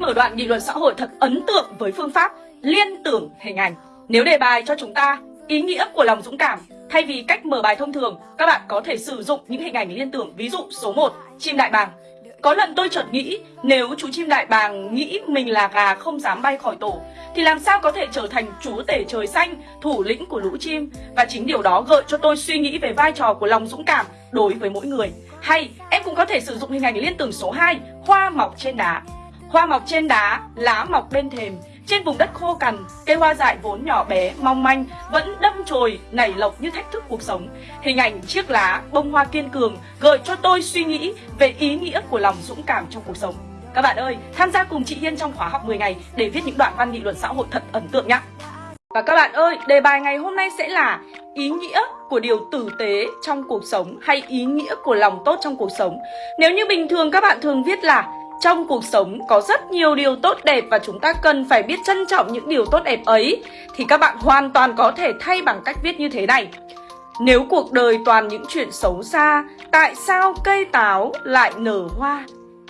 mở đoạn nghị luận xã hội thật ấn tượng với phương pháp liên tưởng hình ảnh. Nếu đề bài cho chúng ta ý nghĩa của lòng dũng cảm, thay vì cách mở bài thông thường, các bạn có thể sử dụng những hình ảnh liên tưởng. Ví dụ số 1, chim đại bàng. Có lần tôi chợt nghĩ, nếu chú chim đại bàng nghĩ mình là gà không dám bay khỏi tổ, thì làm sao có thể trở thành chú tể trời xanh, thủ lĩnh của lũ chim? Và chính điều đó gợi cho tôi suy nghĩ về vai trò của lòng dũng cảm đối với mỗi người. Hay em cũng có thể sử dụng hình ảnh liên tưởng số 2, hoa mọc trên đá. Hoa mọc trên đá, lá mọc bên thềm, trên vùng đất khô cằn, cây hoa dại vốn nhỏ bé, mong manh vẫn đâm chồi nảy lộc như thách thức cuộc sống. Hình ảnh chiếc lá, bông hoa kiên cường gợi cho tôi suy nghĩ về ý nghĩa của lòng dũng cảm trong cuộc sống. Các bạn ơi, tham gia cùng chị Hiên trong khóa học 10 ngày để viết những đoạn văn nghị luận xã hội thật ấn tượng nhé. Và các bạn ơi, đề bài ngày hôm nay sẽ là ý nghĩa của điều tử tế trong cuộc sống hay ý nghĩa của lòng tốt trong cuộc sống. Nếu như bình thường các bạn thường viết là trong cuộc sống có rất nhiều điều tốt đẹp và chúng ta cần phải biết trân trọng những điều tốt đẹp ấy thì các bạn hoàn toàn có thể thay bằng cách viết như thế này. Nếu cuộc đời toàn những chuyện xấu xa, tại sao cây táo lại nở hoa?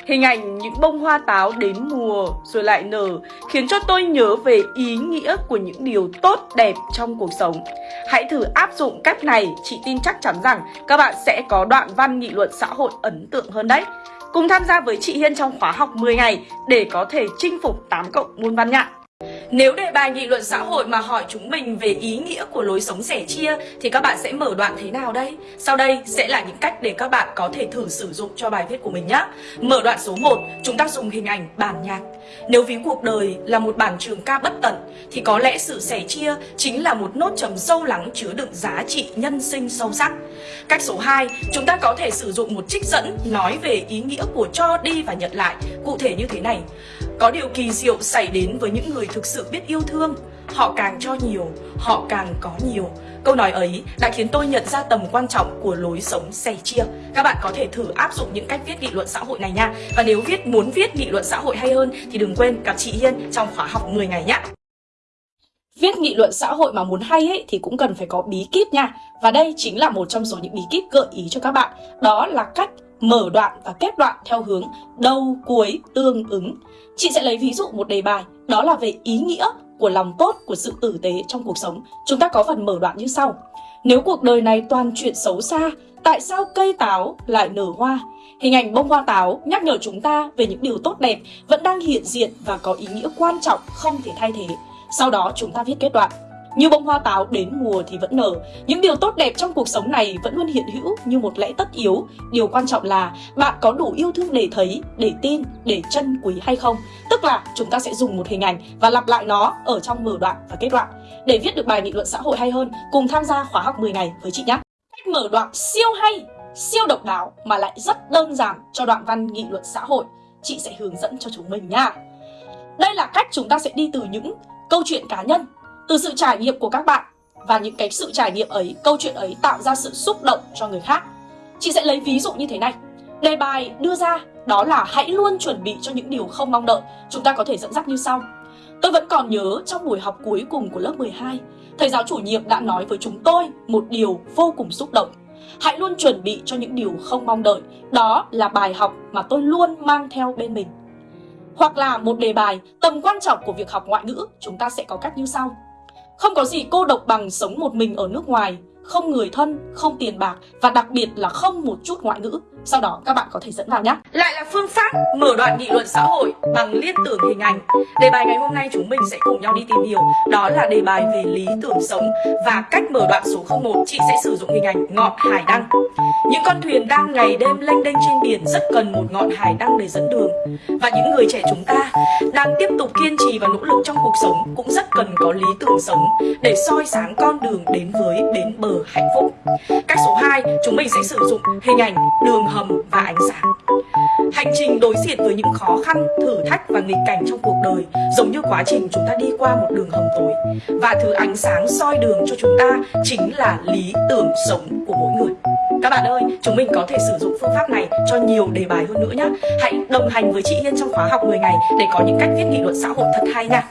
Hình ảnh những bông hoa táo đến mùa rồi lại nở khiến cho tôi nhớ về ý nghĩa của những điều tốt đẹp trong cuộc sống. Hãy thử áp dụng cách này, chị tin chắc chắn rằng các bạn sẽ có đoạn văn nghị luận xã hội ấn tượng hơn đấy. Cùng tham gia với chị Hiên trong khóa học 10 ngày để có thể chinh phục 8 cộng môn văn nhạc. Nếu đề bài nghị luận xã hội mà hỏi chúng mình về ý nghĩa của lối sống sẻ chia thì các bạn sẽ mở đoạn thế nào đây? Sau đây sẽ là những cách để các bạn có thể thử sử dụng cho bài viết của mình nhé. Mở đoạn số 1, chúng ta dùng hình ảnh bản nhạc. Nếu ví cuộc đời là một bản trường ca bất tận thì có lẽ sự sẻ chia chính là một nốt trầm sâu lắng chứa đựng giá trị nhân sinh sâu sắc. Cách số 2, chúng ta có thể sử dụng một trích dẫn nói về ý nghĩa của cho đi và nhận lại, cụ thể như thế này. Có điều kỳ diệu xảy đến với những người thực sự biết yêu thương. Họ càng cho nhiều, họ càng có nhiều. Câu nói ấy đã khiến tôi nhận ra tầm quan trọng của lối sống sẻ chia. Các bạn có thể thử áp dụng những cách viết nghị luận xã hội này nha. Và nếu viết muốn viết nghị luận xã hội hay hơn Thì đừng quên gặp chị Hiên trong khóa học 10 ngày nhé Viết nghị luận xã hội mà muốn hay ấy thì cũng cần phải có bí kíp nha. Và đây chính là một trong số những bí kíp gợi ý cho các bạn. Đó là cách mở đoạn và kết đoạn theo hướng đầu cuối tương ứng. Chị sẽ lấy ví dụ một đề bài, đó là về ý nghĩa của lòng tốt của sự tử tế trong cuộc sống. Chúng ta có phần mở đoạn như sau. Nếu cuộc đời này toàn chuyện xấu xa, tại sao cây táo lại nở hoa? Hình ảnh bông hoa táo nhắc nhở chúng ta về những điều tốt đẹp vẫn đang hiện diện và có ý nghĩa quan trọng không thể thay thế. Sau đó chúng ta viết kết đoạn. Như bông hoa táo đến mùa thì vẫn nở. Những điều tốt đẹp trong cuộc sống này vẫn luôn hiện hữu như một lẽ tất yếu. Điều quan trọng là bạn có đủ yêu thương để thấy, để tin, để trân quý hay không. Tức là chúng ta sẽ dùng một hình ảnh và lặp lại nó ở trong mở đoạn và kết đoạn. Để viết được bài nghị luận xã hội hay hơn, cùng tham gia khóa học 10 ngày với chị nhé. Cách mở đoạn siêu hay, siêu độc đáo mà lại rất đơn giản cho đoạn văn nghị luận xã hội. Chị sẽ hướng dẫn cho chúng mình nha. Đây là cách chúng ta sẽ đi từ những câu chuyện cá nhân từ sự trải nghiệm của các bạn và những cái sự trải nghiệm ấy, câu chuyện ấy tạo ra sự xúc động cho người khác. Chị sẽ lấy ví dụ như thế này. Đề bài đưa ra đó là hãy luôn chuẩn bị cho những điều không mong đợi. Chúng ta có thể dẫn dắt như sau. Tôi vẫn còn nhớ trong buổi học cuối cùng của lớp 12, thầy giáo chủ nhiệm đã nói với chúng tôi một điều vô cùng xúc động. Hãy luôn chuẩn bị cho những điều không mong đợi. Đó là bài học mà tôi luôn mang theo bên mình. Hoặc là một đề bài tầm quan trọng của việc học ngoại ngữ, chúng ta sẽ có cách như sau. Không có gì cô độc bằng sống một mình ở nước ngoài, không người thân, không tiền bạc và đặc biệt là không một chút ngoại ngữ. Sau đó các bạn có thể dẫn vào nhé. Lại là phương pháp mở đoạn nghị luận xã hội bằng liên tưởng hình ảnh. Đề bài ngày hôm nay chúng mình sẽ cùng nhau đi tìm hiểu. Đó là đề bài về lý tưởng sống và cách mở đoạn số 01 chị sẽ sử dụng hình ảnh ngọn hải đăng. Những con thuyền đang ngày đêm lênh đênh trên biển rất cần một ngọn hải đăng để dẫn đường. Và những người trẻ chúng ta đang tiếp tục kiên trì và nỗ lực trong cuộc sống cũng rất cần có lý tưởng sống để soi sáng con đường đến với bến bờ hạnh phúc. Cách số 2, chúng mình sẽ sử dụng hình ảnh đường hầm và ánh sáng. Hành trình đối diện với những khó khăn, thử thách và nghịch cảnh trong cuộc đời giống như quá trình chúng ta đi qua một đường hầm tối. Và thứ ánh sáng soi đường cho chúng ta chính là lý tưởng sống của mỗi người. Các bạn ơi, chúng mình có thể sử dụng phương pháp này cho nhiều đề bài hơn nữa nhé. Hãy đồng hành với chị Hiên trong khóa học 10 ngày để có những cách viết nghị luận xã hội thật hay nha.